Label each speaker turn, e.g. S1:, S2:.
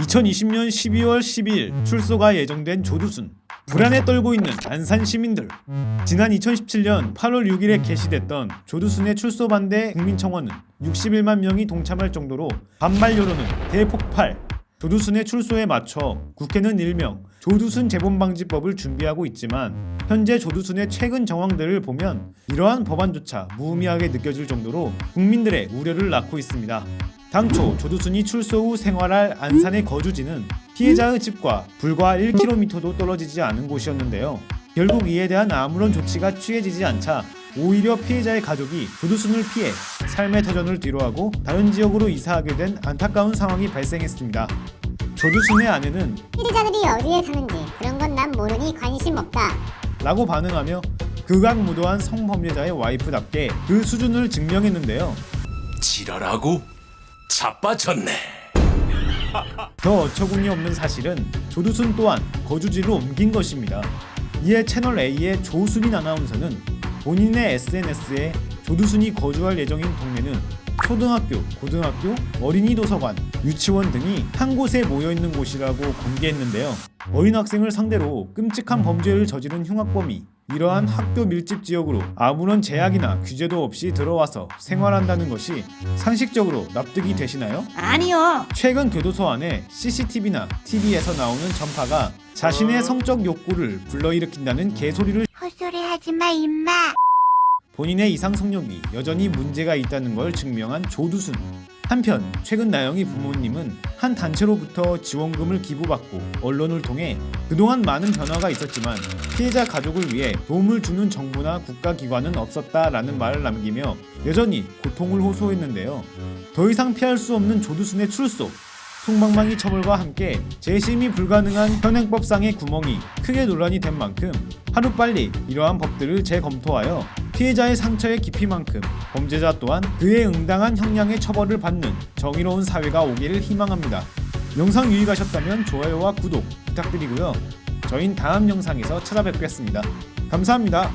S1: 2020년 12월 12일 출소가 예정된 조두순. 불안에 떨고 있는 안산 시민들. 지난 2017년 8월 6일에 개시됐던 조두순의 출소 반대 국민청원은 61만 명이 동참할 정도로 반발 여론은 대폭발. 조두순의 출소에 맞춰 국회는 일명 조두순 재범방지법을 준비하고 있지만 현재 조두순의 최근 정황들을 보면 이러한 법안조차 무의미하게 느껴질 정도로 국민들의 우려를 낳고 있습니다. 당초 조두순이 출소 후 생활할 안산의 거주지는 피해자의 집과 불과 1km도 떨어지지 않은 곳이었는데요. 결국 이에 대한 아무런 조치가 취해지지 않자 오히려 피해자의 가족이 조두순을 피해 삶의 터전을 뒤로하고 다른 지역으로 이사하게 된 안타까운 상황이 발생했습니다. 조두순의 아내는
S2: 피해자들이 어디에 사는지 그런 건 난 모르니 관심 없다.
S1: 라고 반응하며 극악무도한 성범죄자의 와이프답게 그 수준을 증명했는데요.
S3: 지랄하고 자빠졌네.
S1: 더 어처구니 없는 사실은 조두순 또한 거주지로 옮긴 것입니다. 이에 채널 A의 조수민 아나운서는 본인의 SNS에 조두순이 거주할 예정인 동네는 초등학교, 고등학교, 어린이 도서관, 유치원 등이 한 곳에 모여 있는 곳이라고 공개했는데요. 어린 학생을 상대로 끔찍한 범죄를 저지른 흉악범이 이러한 학교 밀집 지역으로 아무런 제약이나 규제도 없이 들어와서 생활한다는 것이 상식적으로 납득이 되시나요?
S4: 아니요.
S1: 최근 교도소 안에 CCTV나 TV에서 나오는 전파가 자신의 성적 욕구를 불러일으킨다는 개소리를
S2: 헛소리 하지 마 임마.
S1: 본인의 이상 성욕이 여전히 문제가 있다는 걸 증명한 조두순. 한편 최근 나영이 부모님은 한 단체로부터 지원금을 기부받고 언론을 통해 그동안 많은 변화가 있었지만 피해자 가족을 위해 도움을 주는 정부나 국가기관은 없었다라는 말을 남기며 여전히 고통을 호소했는데요. 더 이상 피할 수 없는 조두순의 출소. 송방망이 처벌과 함께 재심이 불가능한 현행법상의 구멍이 크게 논란이 된 만큼 하루빨리 이러한 법들을 재검토하여 피해자의 상처의 깊이만큼 범죄자 또한 그에 응당한 형량의 처벌을 받는 정의로운 사회가 오기를 희망합니다. 영상 유익하셨다면 좋아요와 구독 부탁드리고요. 저희는 다음 영상에서 찾아뵙겠습니다. 감사합니다.